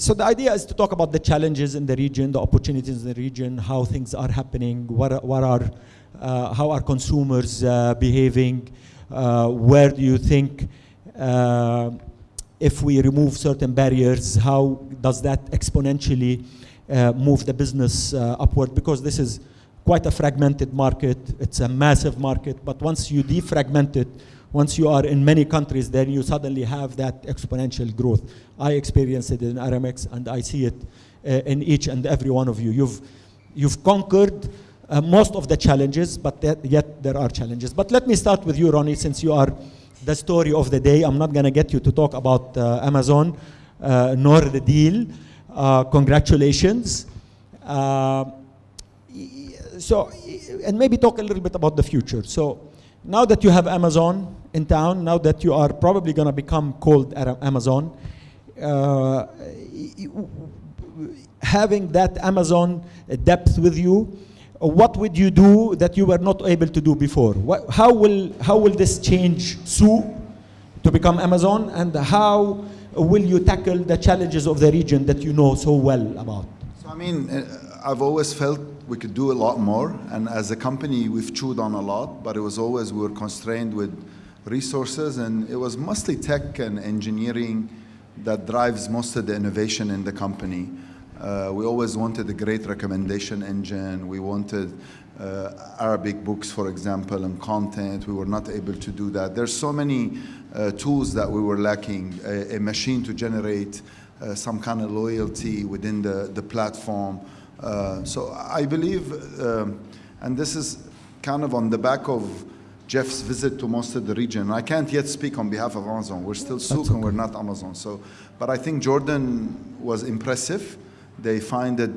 so the idea is to talk about the challenges in the region, the opportunities in the region, how things are happening, what what are uh, how are consumers uh, behaving, uh, where do you think uh, if we remove certain barriers, how does that exponentially uh, move the business upward? Because this is quite a fragmented market, it's a massive market, but once you defragment it, once you are in many countries, then you suddenly have that exponential growth. I experienced it in Aramex and I see it uh, in each and every one of you. You've, you've conquered uh, most of the challenges, but that, yet there are challenges. But let me start with you, Ronnie, since you are the story of the day. I'm not going to get you to talk about uh, Amazon uh, nor the deal. Uh, congratulations. Uh, so, and maybe talk a little bit about the future. So, now that you have Amazon in town, now that you are probably going to become called Amazon, uh, having that Amazon depth with you, what would you do that you were not able to do before? What, how, will, how will this change Souq to become Amazon and how will you tackle the challenges of the region that you know so well about? So I mean, uh, I've always felt we could do a lot more and as a company we've chewed on a lot, but it was always we were constrained with resources and it was mostly tech and engineering that drives most of the innovation in the company. Uh, we always wanted a great recommendation engine. We wanted uh, Arabic books, for example, and content. We were not able to do that. There's so many uh, tools that we were lacking. A, a machine to generate uh, some kind of loyalty within the, the platform. Uh, so I believe, um, and this is kind of on the back of Jeff's visit to most of the region. I can't yet speak on behalf of Amazon. We're still Souq okay. and we're not Amazon. So, but I think Jordan was impressive. They find it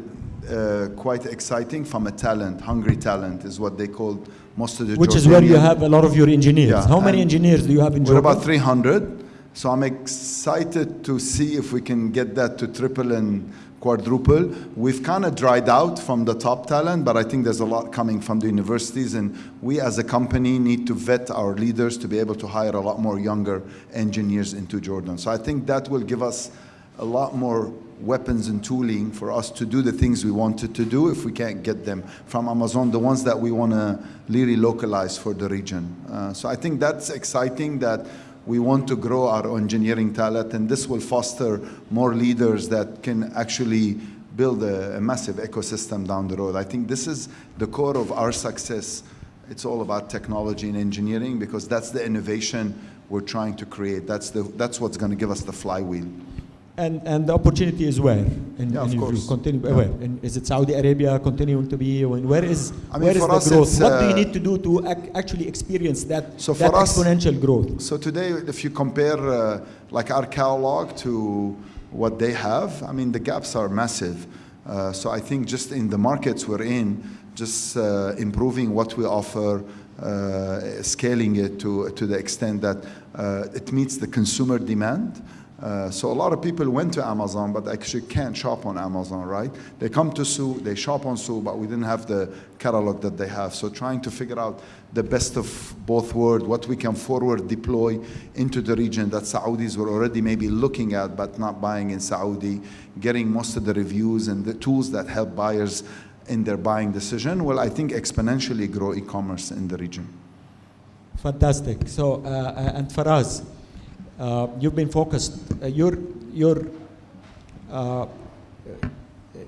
uh, quite exciting from a talent, hungry talent is what they called most of the Which Jordanian. is where you have a lot of your engineers. Yeah, How many engineers do you have in Jordan? We're about 300. So I'm excited to see if we can get that to triple and quadruple. We've kind of dried out from the top talent, but I think there's a lot coming from the universities and we as a company need to vet our leaders to be able to hire a lot more younger engineers into Jordan. So I think that will give us a lot more weapons and tooling for us to do the things we wanted to do if we can't get them from Amazon, the ones that we want to really localize for the region. Uh, so I think that's exciting that we want to grow our engineering talent and this will foster more leaders that can actually build a, a massive ecosystem down the road. I think this is the core of our success. It's all about technology and engineering because that's the innovation we're trying to create. That's, the, that's what's going to give us the flywheel. And, and the opportunity is where? In, yeah, of course. Continue, yeah. Where? Is it Saudi Arabia continuing to be? Where is, I mean, where is the growth? What uh, do you uh, need to do to ac actually experience that, so that exponential us, growth? So today, if you compare uh, like our catalog to what they have, I mean, the gaps are massive. Uh, so I think just in the markets we're in, just uh, improving what we offer, uh, scaling it to, to the extent that it meets the consumer demand, uh, so a lot of people went to Amazon, but actually can't shop on Amazon, right? They come to Souq, they shop on Souq, but we didn't have the catalog that they have. So trying to figure out the best of both worlds, what we can forward deploy into the region that Saudis were already maybe looking at, but not buying in Saudi, getting most of the reviews and the tools that help buyers in their buying decision will, I think, exponentially grow e-commerce in the region. Fantastic. So, uh, uh and for us, uh, you've been focused, uh, you're, you're uh,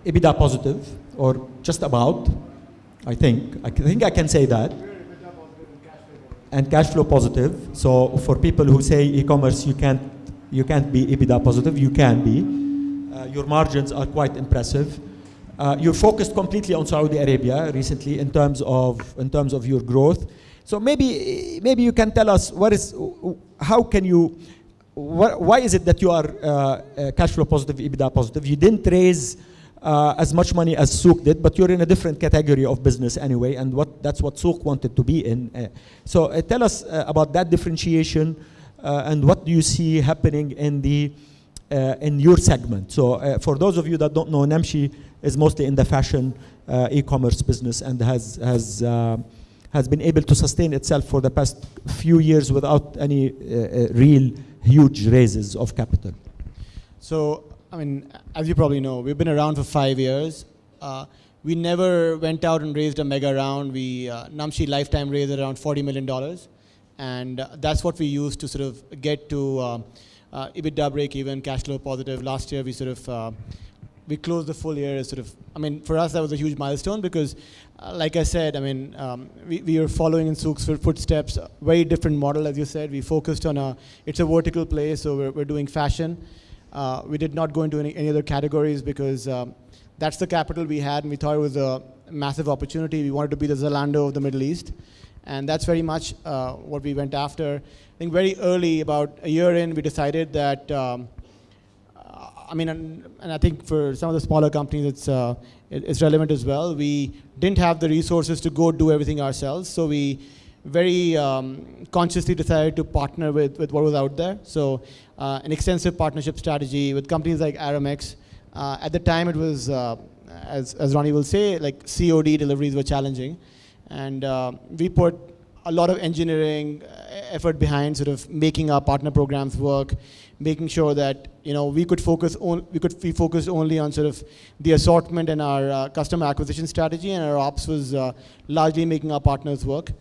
EBITDA positive, or just about, I think. I think I can say that. And cash flow positive. So for people who say e-commerce, you can't, you can't be EBITDA positive, you can be. Uh, your margins are quite impressive. Uh, you're focused completely on Saudi Arabia recently in terms of, in terms of your growth. So maybe, maybe you can tell us what is, how can you, why is it that you are uh, uh, cash flow positive, EBITDA positive? You didn't raise uh, as much money as Souq did, but you're in a different category of business anyway, and what, that's what Souq wanted to be in. Uh, so uh, tell us about that differentiation and what do you see happening in the in your segment. So for those of you that don't know, Namshi is mostly in the fashion e-commerce business and has has has been able to sustain itself for the past few years without any uh, uh, real huge raises of capital. So I mean, as you probably know, we've been around for five years. Uh, we never went out and raised a mega round. We uh, Namshi lifetime raised around forty million dollars, and uh, that's what we used to sort of get to uh, uh, EBITDA break even, cash flow positive. Last year, we sort of uh, we closed the full year as sort of. I mean, for us, that was a huge milestone because, uh, like I said, I mean, um, we we are following in Souq's footsteps. Very different model, as you said. We focused on a. It's a vertical play, so we're we're doing fashion. Uh, we did not go into any, any other categories because um, that's the capital we had, and we thought it was a massive opportunity. We wanted to be the Zalando of the Middle East, and that's very much uh, what we went after. I think very early, about a year in, we decided that. Um, uh, I mean, and, and, I think for some of the smaller companies, it's uh, it, it's relevant as well. We didn't have the resources to go do everything ourselves, so we very um, consciously decided to partner with, with what was out there. So uh, an extensive partnership strategy with companies like Aramex. Uh, at the time, it was, uh, as, as Ronnie will say, like COD deliveries were challenging. And uh, we put a lot of engineering effort behind sort of making our partner programs work, making sure that you know we could focus on we could be focused only on sort of the assortment and our uh, customer acquisition strategy, and our ops was uh, largely making our partners work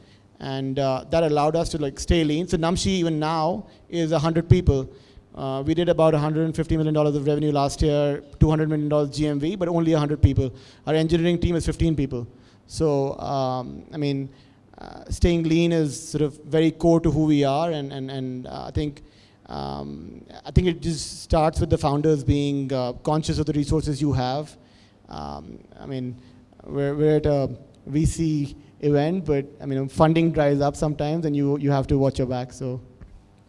and uh, that allowed us to like stay lean. So Namshi even now is 100 people. Uh, we did about 150 million dollars of revenue last year, 200 million dollars GMV, but only 100 people. Our engineering team is 15 people. So um, I mean, uh, staying lean is sort of very core to who we are, and and and uh, I think. Um, I think it just starts with the founders being uh, conscious of the resources you have. Um, I mean, we're, we're at a VC event, but I mean, funding dries up sometimes, and you you have to watch your back. So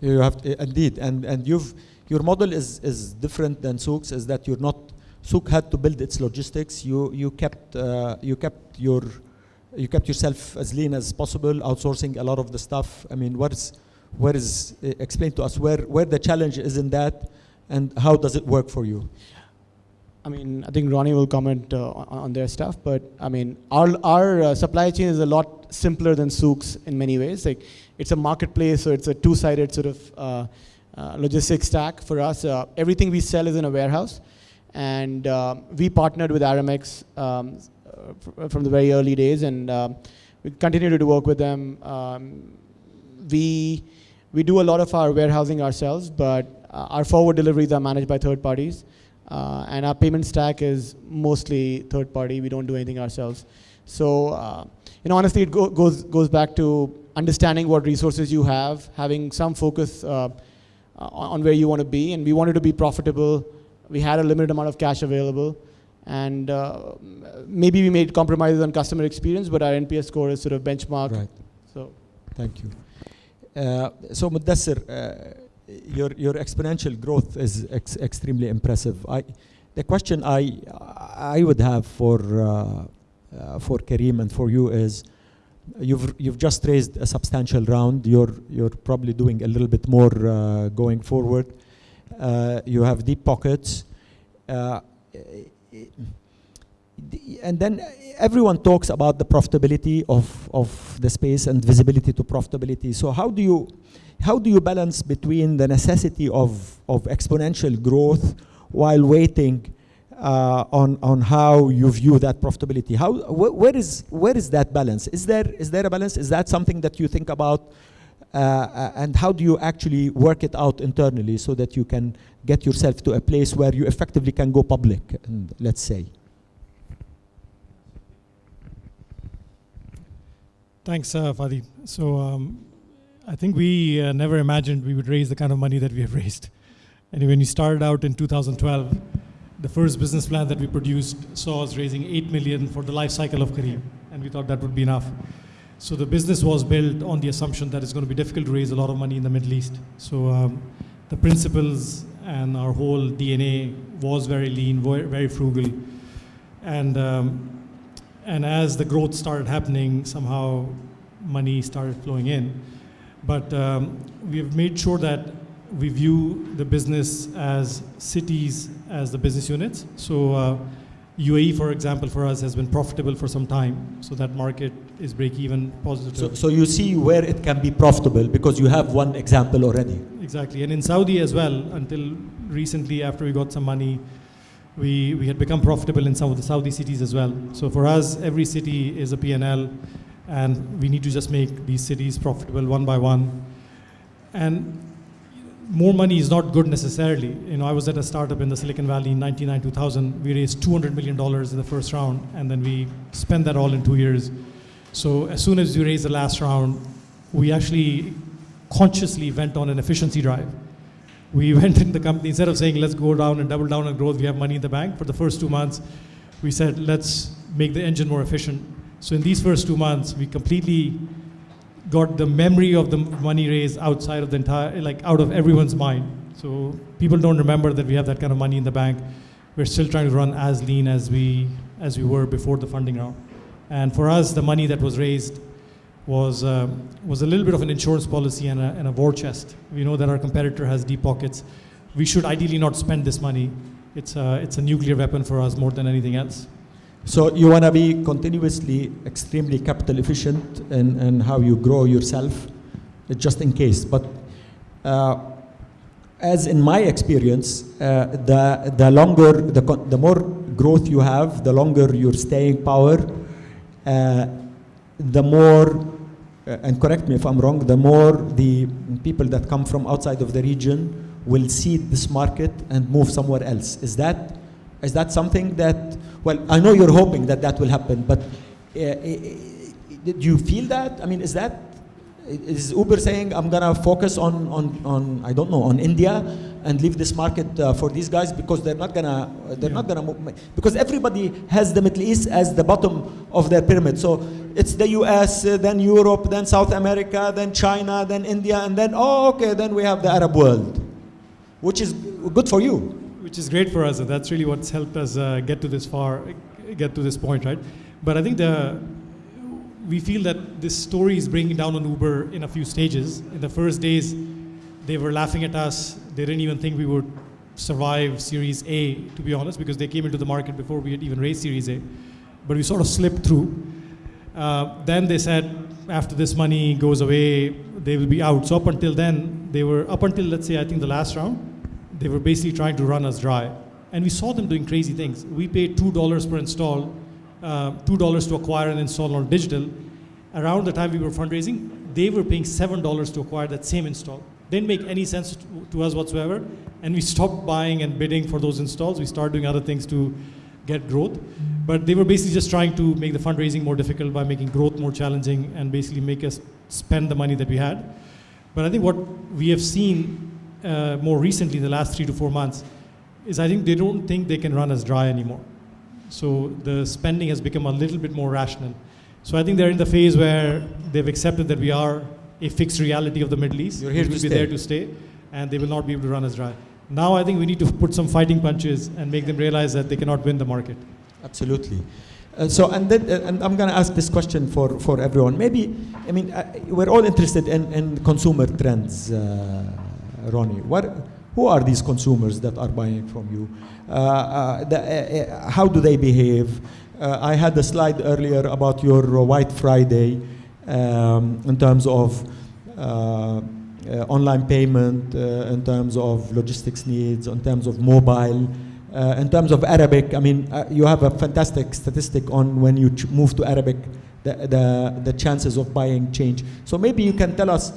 you have to, indeed, and and you've your model is is different than Souq's. Is that you're not Souq had to build its logistics. You you kept uh, you kept your you kept yourself as lean as possible, outsourcing a lot of the stuff. I mean, what is where is uh, explain to us where where the challenge is in that, and how does it work for you? I mean, I think Ronnie will comment uh, on their stuff, but I mean, our, our uh, supply chain is a lot simpler than Souq's in many ways. Like, it's a marketplace, so it's a two-sided sort of uh, uh logistics stack for us. Uh, everything we sell is in a warehouse, and uh, we partnered with Aramex um, from the very early days, and we continue to work with them. Um, we we do a lot of our warehousing ourselves, but our forward deliveries are managed by third parties. Uh, and our payment stack is mostly third party. We don't do anything ourselves. So, uh, you know, honestly, it go goes, goes back to understanding what resources you have, having some focus uh, on where you want to be. And we wanted to be profitable. We had a limited amount of cash available. And uh, maybe we made compromises on customer experience, but our NPS score is sort of benchmark. Right. So, thank you. Uh, so, Mudassir, uh, your your exponential growth is ex extremely impressive. I, the question I I would have for uh, uh, for Careem and for you is, you've you've just raised a substantial round. You're you're probably doing a little bit more uh, going forward. Uh, you have deep pockets. Uh, and then everyone talks about the profitability of, of the space and visibility to profitability. So how do you how do you balance between the necessity of, of exponential growth while waiting uh, on, on how you view that profitability? How, wh where, is, where is that balance? Is there, is there a balance? Is that something that you think about? Uh, uh and how do you actually work it out internally so that you can get yourself to a place where you effectively can go public, and let's say? Thanks, uh, Fadi. So um, I think we uh, never imagined we would raise the kind of money that we have raised. And when we started out in 2012, the first business plan that we produced saw us raising 8 million for the life cycle of Careem, and we thought that would be enough. So the business was built on the assumption that it's going to be difficult to raise a lot of money in the Middle East. So um, the principles and our whole DNA was very lean, very frugal. And, um, and as the growth started happening, somehow money started flowing in. But um, we've made sure that we view the business as cities as the business units. So uh, UAE, for example, for us has been profitable for some time. So that market is break even positive. So, so you see where it can be profitable because you have one example already. exactly. And in Saudi as well, until recently, after we got some money, we, we had become profitable in some of the Saudi cities as well. So for us, every city is a P&L, and we need to just make these cities profitable one by one. And more money is not good necessarily. You know, I was at a startup in the Silicon Valley in 99, 2000. We raised $200 million in the first round, and then we spent that all in two years. So as soon as we raised the last round, we actually consciously went on an efficiency drive. We went in the company, instead of saying, let's go down and double down on growth, we have money in the bank. For the first two months, we said, let's make the engine more efficient. So in these first two months, we completely got the memory of the money raised outside of the entire, like out of everyone's mind. So people don't remember that we have that kind of money in the bank. We're still trying to run as lean as we, as we were before the funding round. And for us, the money that was raised was, uh, was a little bit of an insurance policy and a, and a war chest. We know that our competitor has deep pockets. We should ideally not spend this money. It's a, it's a nuclear weapon for us more than anything else. So you want to be continuously extremely capital efficient in, in how you grow yourself, uh, just in case. But uh, as in my experience, uh, the, the longer, the, the more growth you have, the longer your staying power, the more, uh, and correct me if I'm wrong, the more the people that come from outside of the region will see this market and move somewhere else. Is that, is that something that, well, I know you're hoping that that will happen, but uh, uh, do you feel that? I mean, is that, is Uber saying I'm gonna focus on, on, on I don't know, on India and leave this market uh, for these guys because they're not gonna, they're not gonna move, because everybody has the Middle East as the bottom of their pyramid. So it's the US, uh, then Europe, then South America, then China, then India, and then, oh, okay, then we have the Arab world, which is good for you. Which is great for us, and that's really what's helped us uh, get to this far, get to this point, right? But I think the we feel that this story is bringing down on Uber in a few stages. In the first days, they were laughing at us. They didn't even think we would survive Series A, to be honest, because they came into the market before we had even raised Series A. But we sort of slipped through. Uh, then they said, after this money goes away, they will be out. So up until then, they were, up until let's say, I think the last round, they were basically trying to run us dry. And we saw them doing crazy things. We paid $2 per install uh, $2 to acquire and install on digital. Around the time we were fundraising, they were paying $7 to acquire that same install. Didn't make any sense to, to us whatsoever. And we stopped buying and bidding for those installs. We started doing other things to get growth. But they were basically just trying to make the fundraising more difficult by making growth more challenging and basically make us spend the money that we had. But I think what we have seen uh, more recently in the last three to four months is I think they don't think they can run us dry anymore. So the spending has become a little bit more rational. So I think they're in the phase where they've accepted that we are a fixed reality of the Middle East. You're here we to will be stay. there to stay, and they will not be able to run us dry. Now I think we need to put some fighting punches and make them realize that they cannot win the market. Absolutely. Uh, so, and then, uh, and I'm going to ask this question for, for everyone. Maybe, I mean, uh, we're all interested in, in consumer trends, uh, Ronnie. What, who are these consumers that are buying from you? Uh, uh, the, uh, uh, how do they behave? I had a slide earlier about your White Friday um, in terms of online payment, in terms of logistics needs, in terms of mobile. Uh, in terms of Arabic, I mean, uh, you have a fantastic statistic on when you move to Arabic, the, the, the chances of buying change. So maybe you can tell us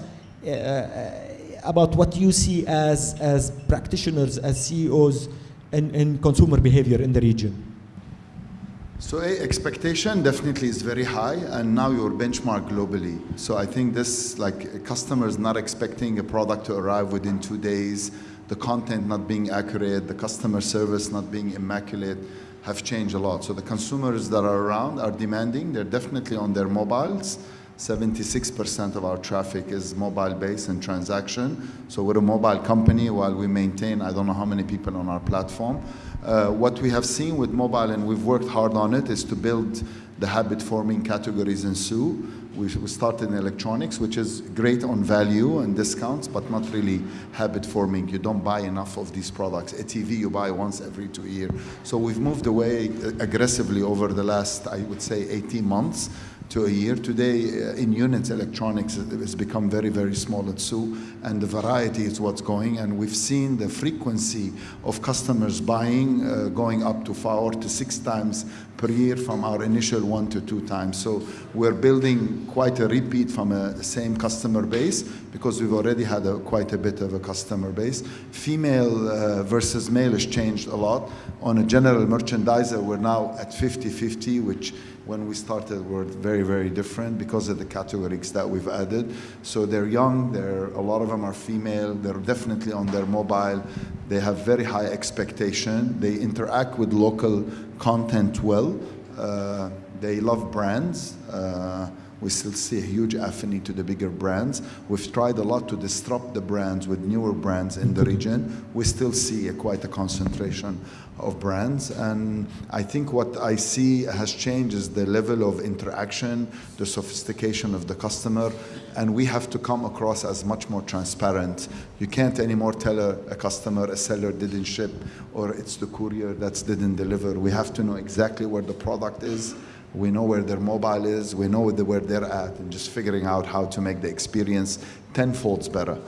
uh, about what you see as, as practitioners, as CEOs in, in consumer behavior in the region. So a expectation definitely is very high, and now your benchmark globally. So I think this, like customers not expecting a product to arrive within two days, the content not being accurate, the customer service not being immaculate, have changed a lot. So the consumers that are around are demanding. They're definitely on their mobiles. 76% of our traffic is mobile based and transaction. So we're a mobile company while we maintain I don't know how many people on our platform. Uh, what we have seen with mobile, and we've worked hard on it, is to build the habit forming categories in Souq. We, started in electronics, which is great on value and discounts, but not really habit forming. You don't buy enough of these products. A TV you buy once every two years. So we've moved away aggressively over the last, I would say, 18 months to a year. Today, uh, in units, electronics has become very, very small at Souq, and the variety is what's going. And we've seen the frequency of customers buying uh, going up to four to six times per year from our initial one to two times. So we're building quite a repeat from a same customer base because we've already had a, quite a bit of a customer base. Female uh, versus male has changed a lot. On a general merchandiser, we're now at 50-50, which when we started were very, very different because of the categories that we've added. So they're young, they're, a lot of them are female, they're definitely on their mobile, they have very high expectation, they interact with local content well, uh, they love brands. Uh, we still see a huge affinity to the bigger brands. We've tried a lot to disrupt the brands with newer brands in the region. We still see a, quite a concentration of brands. And I think what I see has changed is the level of interaction, the sophistication of the customer, and we have to come across as much more transparent. You can't anymore tell a, a customer a seller didn't ship or it's the courier that didn't deliver. We have to know exactly where the product is we know where their mobile is, we know where they're at, and just figuring out how to make the experience tenfolds better.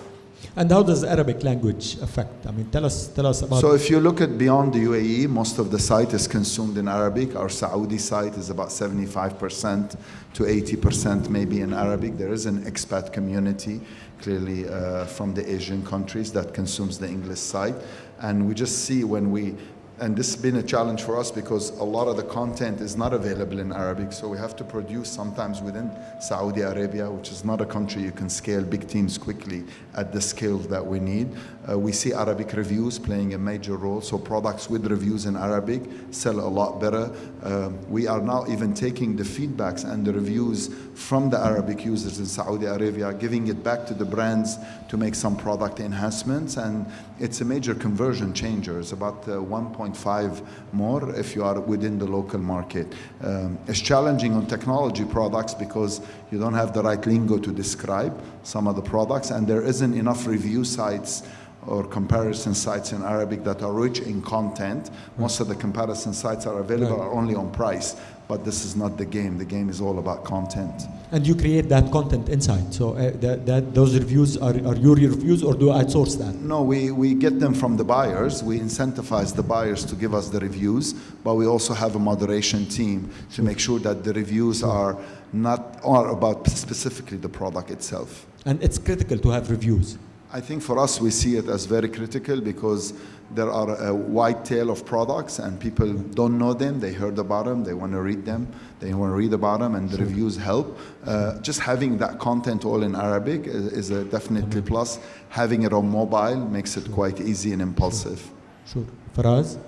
And how does Arabic language affect? I mean, tell us, tell us about. So if you look at beyond the UAE, most of the site is consumed in Arabic. Our Saudi site is about 75% to 80% maybe in Arabic. There is an expat community, clearly uh, from the Asian countries, that consumes the English site. And we just see when we and this has been a challenge for us because a lot of the content is not available in Arabic, so we have to produce sometimes within Saudi Arabia, which is not a country you can scale big teams quickly at the scale that we need. Uh, we see Arabic reviews playing a major role, so products with reviews in Arabic sell a lot better. Uh, we are now even taking the feedbacks and the reviews from the Arabic users in Saudi Arabia, giving it back to the brands to make some product enhancements, and it's a major conversion changer. It's about uh, 1.5 more if you are within the local market. Um, it's challenging on technology products because you don't have the right lingo to describe some of the products, and there isn't enough review sites or comparison sites in Arabic that are rich in content. Most of the comparison sites are available Right. are only on price, but this is not the game. The game is all about content. and you create that content inside. So uh, that, that those reviews are, are your reviews, or do you outsource that? No, we, we get them from the buyers. We incentivize the buyers to give us the reviews, but we also have a moderation team to make sure that the reviews are not are about specifically the product itself. And it's critical to have reviews. I think for us, we see it as very critical because there are a wide tail of products and people don't know them. They heard about them, they want to read them, they want to read about them, and the reviews help. Uh, just having that content all in Arabic is, is a definitely plus. Having it on mobile makes it quite easy and impulsive. Sure. Faraz?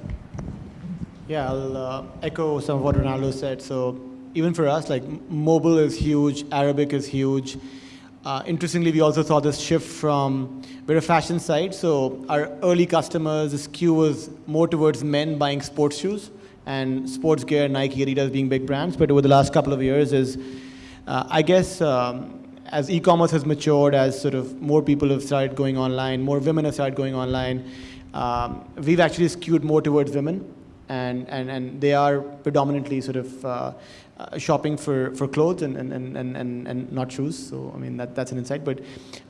Yeah, I'll uh, echo some of what Ronaldo said. So even for us, like mobile is huge, Arabic is huge. Uh, interestingly, we also saw this shift from we're a fashion site, so our early customers, the skew was more towards men buying sports shoes and sports gear, Nike, Adidas being big brands. But over the last couple of years, is uh, I guess um, as e-commerce has matured, as sort of more people have started going online, more women have started going online, um, we've actually skewed more towards women and, and, and they are predominantly sort of uh, uh, shopping for, for clothes and, and, and, and, and, not shoes. So, I mean, that, that's an insight. But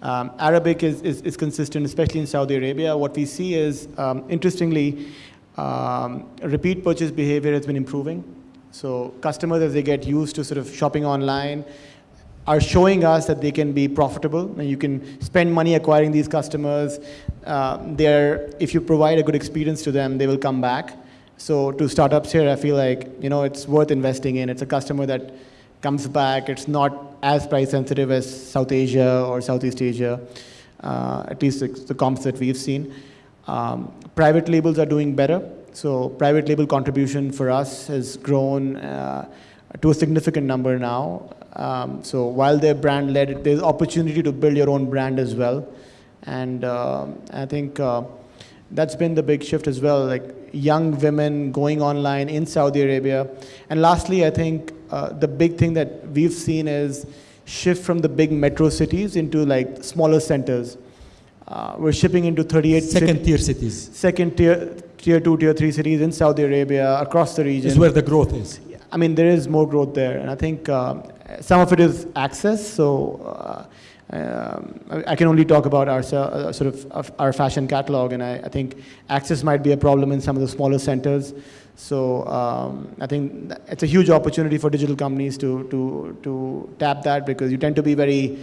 um, Arabic is, is, is consistent, especially in Saudi Arabia. What we see is, um, interestingly, um, repeat purchase behavior has been improving. So, customers, as they get used to sort of shopping online, are showing us that they can be profitable and you can spend money acquiring these customers. Uh, if you provide a good experience to them, they will come back. So to startups here, I feel like you know it's worth investing in. It's a customer that comes back. It's not as price sensitive as South Asia or Southeast Asia, uh, at least the, the comps that we've seen. Um, private labels are doing better. So private label contribution for us has grown uh, to a significant number now. Um, so while they're brand led, there's opportunity to build your own brand as well. And um I think uh, that's been the big shift as well. Like young women going online in Saudi Arabia. And lastly, I think uh, the big thing that we've seen is shift from the big metro cities into like smaller centers. Uh, we're shipping into 38 Second cit- tier cities second tier, tier two, tier three cities in Saudi Arabia across the region. is where the growth is. I mean, there is more growth there, and I think um, some of it is access. So uh, um, I, can only talk about our uh, sort of our fashion catalog, and I, I think access might be a problem in some of the smaller centers. So um, I think it's a huge opportunity for digital companies to to to tap that because you tend to be very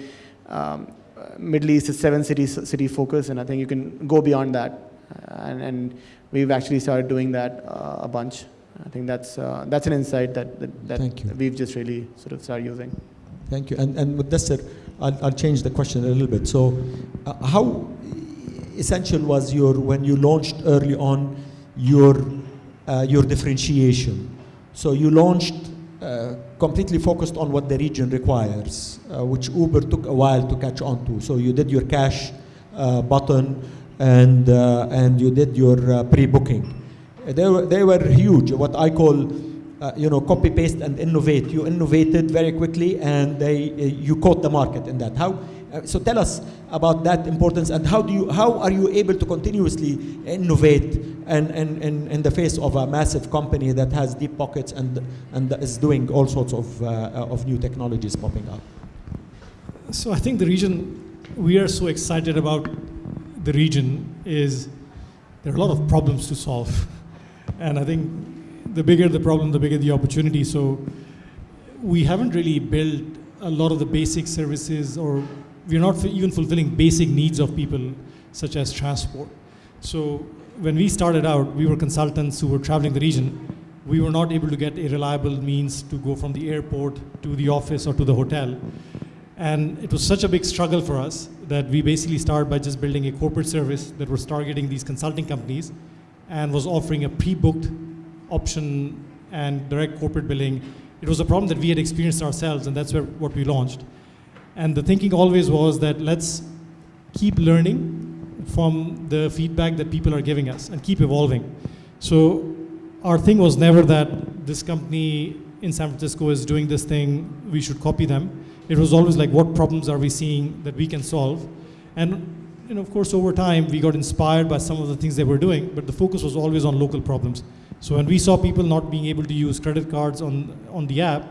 um, Middle East is seven cities city focus, and I think you can go beyond that, uh, and, and we've actually started doing that uh, a bunch. I think that's uh, that's an insight that that, that we've just really sort of started using. Thank you. And, and with this, sir, I'll, I'll change the question a little bit. So, uh, how essential was your, when you launched early on, your, uh, your differentiation? So, you launched uh, completely focused on what the region requires, uh, which Uber took a while to catch on to. So, you did your cash uh, button and, uh, and you did your uh, pre booking. They were, they were huge, what I call uh, you know, copy paste and innovate. You innovated very quickly, and they, uh, you caught the market in that. How? Uh, so tell us about that importance, and how do you, how are you able to continuously innovate and, and, and in the face of a massive company that has deep pockets and and is doing all sorts of uh, of new technologies popping up? So I think the region we are so excited about the region is there are a lot of problems to solve, and I think the bigger the problem, the bigger the opportunity. So we haven't really built a lot of the basic services, or we're not even fulfilling basic needs of people, such as transport. So when we started out, we were consultants who were traveling the region. We were not able to get a reliable means to go from the airport to the office or to the hotel. And it was such a big struggle for us that we basically started by just building a corporate service that was targeting these consulting companies and was offering a pre-booked option and direct corporate billing. It was a problem that we had experienced ourselves, and that's where, what we launched. And the thinking always was that let's keep learning from the feedback that people are giving us and keep evolving. So our thing was never that this company in San Francisco is doing this thing, we should copy them. It was always like, what problems are we seeing that we can solve? And you know, of course, over time, we got inspired by some of the things they were doing, but the focus was always on local problems. So when we saw people not being able to use credit cards on, on the app,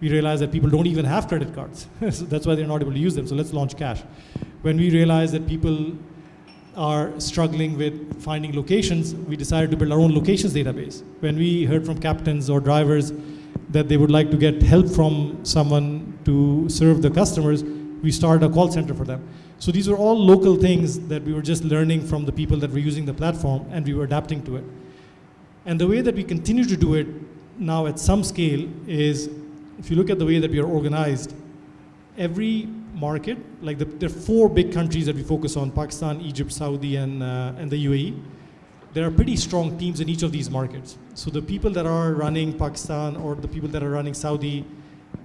we realized that people don't even have credit cards. so that's why they're not able to use them. So let's launch cash. When we realized that people are struggling with finding locations, we decided to build our own locations database. When we heard from captains or drivers that they would like to get help from someone to serve the customers, we started a call center for them. So these were all local things that we were just learning from the people that were using the platform and we were adapting to it. And the way that we continue to do it now at some scale is if you look at the way that we are organized, every market, like the, there are four big countries that we focus on Pakistan, Egypt, Saudi, and, uh, and the UAE. There are pretty strong teams in each of these markets. So the people that are running Pakistan or the people that are running Saudi,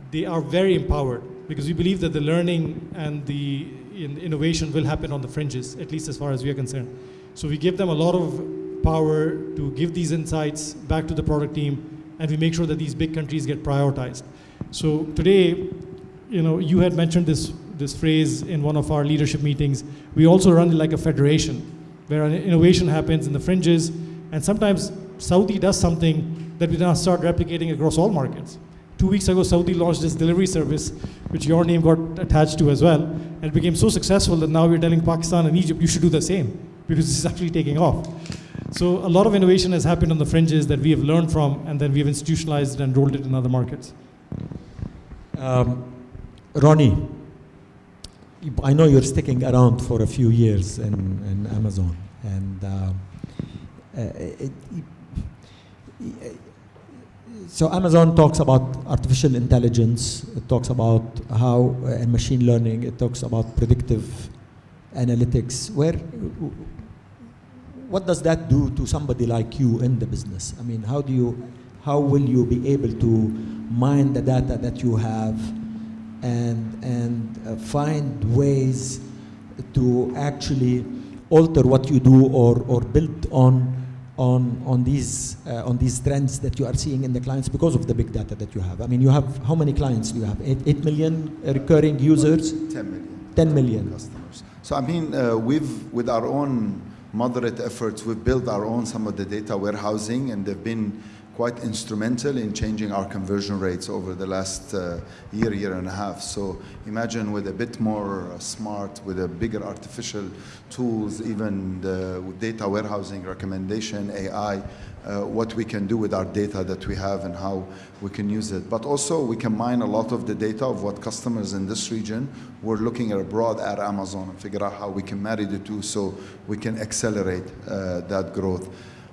they are very empowered because we believe that the learning and the in innovation will happen on the fringes, at least as far as we are concerned. So we give them a lot of power to give these insights back to the product team, and we make sure that these big countries get prioritized. So today, you know, you had mentioned this this phrase in one of our leadership meetings. We also run like a federation, where innovation happens in the fringes, and sometimes Saudi does something that we now start replicating across all markets. Two weeks ago, Saudi launched this delivery service, which your name got attached to as well, and it became so successful that now we're telling Pakistan and Egypt, you should do the same, because this is actually taking off. So a lot of innovation has happened on the fringes that we have learned from, and then we have institutionalized and rolled it in other markets. Um, Ronnie, I know you're sticking around for a few years in, in Amazon, and uh, uh, it, it, so Amazon talks about artificial intelligence. It talks about how uh, and machine learning. It talks about predictive analytics. Where, what does that do to somebody like you in the business? I mean, how do you, how will you be able to mine the data that you have, and and uh, find ways to actually alter what you do or or build on on on these uh, on these trends that you are seeing in the clients because of the big data that you have. I mean, you have how many clients do you have? Eight, eight million recurring users, 10 million. 10 million. customers. So I mean, uh, we've with our own moderate efforts, we've built our own some of the data warehousing, and they've been quite instrumental in changing our conversion rates over the last uh, year, year and a half. So imagine with a bit more uh, smart, with a bigger artificial tools, even the data warehousing recommendation, AI, uh, what we can do with our data that we have and how we can use it. But also we can mine a lot of the data of what customers in this region we're looking at abroad at Amazon and figure out how we can marry the two so we can accelerate uh, that growth.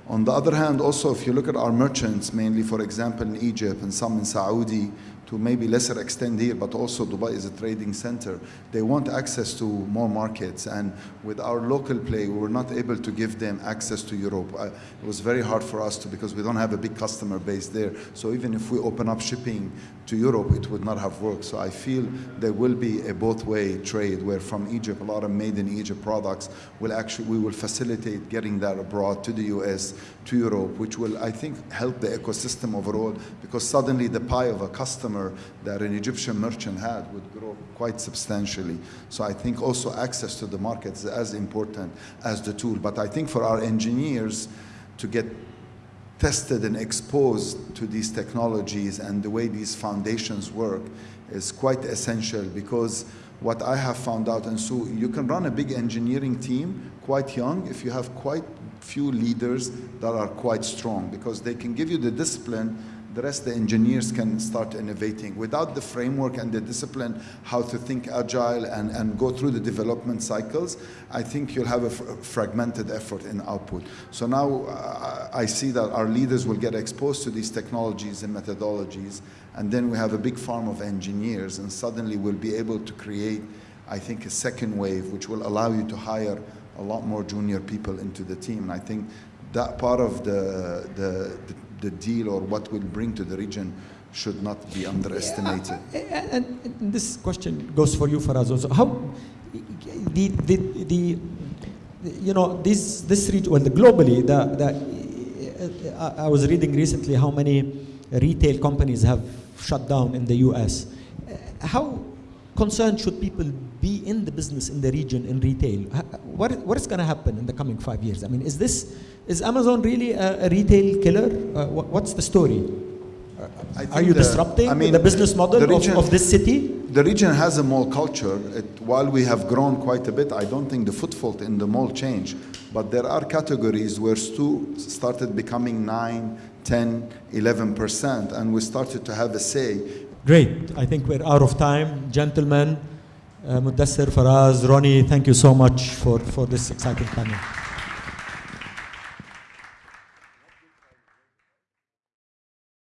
On the other hand, also, if you look at our merchants, mainly, for example, in Egypt and some in Saudi, to maybe lesser extent here, but also Dubai is a trading center. They want access to more markets, and with our local play, we were not able to give them access to Europe. I, it was very hard for us to because we don't have a big customer base there. So even if we open up shipping to Europe, it would not have worked. So I feel there will be a both-way trade where from Egypt, a lot of made in Egypt products will actually we will facilitate getting that abroad to the US, to Europe, which will I think help the ecosystem overall because suddenly the pie of a customer that an Egyptian merchant had would grow quite substantially. So I think also access to the markets is as important as the tool. But I think for our engineers to get tested and exposed to these technologies and the way these foundations work is quite essential because what I have found out, and so you can run a big engineering team quite young if you have quite few leaders that are quite strong because they can give you the discipline the rest the engineers can start innovating. Without the framework and the discipline, how to think agile and, and go through the development cycles, I think you'll have a fragmented effort in output. So now uh, I see that our leaders will get exposed to these technologies and methodologies, and then we have a big farm of engineers, and suddenly we'll be able to create, I think, a second wave, which will allow you to hire a lot more junior people into the team. And I think that part of the, the, the the deal or what will bring to the region should not be underestimated. Yeah, and, and this question goes for you, Faraz, also. How the, the, the, you know, this, this region, well, the globally, the, the, uh, uh, I was reading recently how many retail companies have shut down in the US. Uh, how concerned should people be in the business in the region in retail? What, what is going to happen in the coming five years? I mean, is this is Amazon really a, a retail killer? Uh, what, what's the story? Are you the, disrupting I mean, the business model the region, of, of, this city? The region has a mall culture. It, while we have grown quite a bit, I don't think the footfall in the mall changed. But there are categories where Souq started becoming 9, 10, 11%, and we started to have a say. Great. I think we're out of time. Gentlemen, uh, Mudassir, Faraz, Ronnie, thank you so much for, for this exciting panel.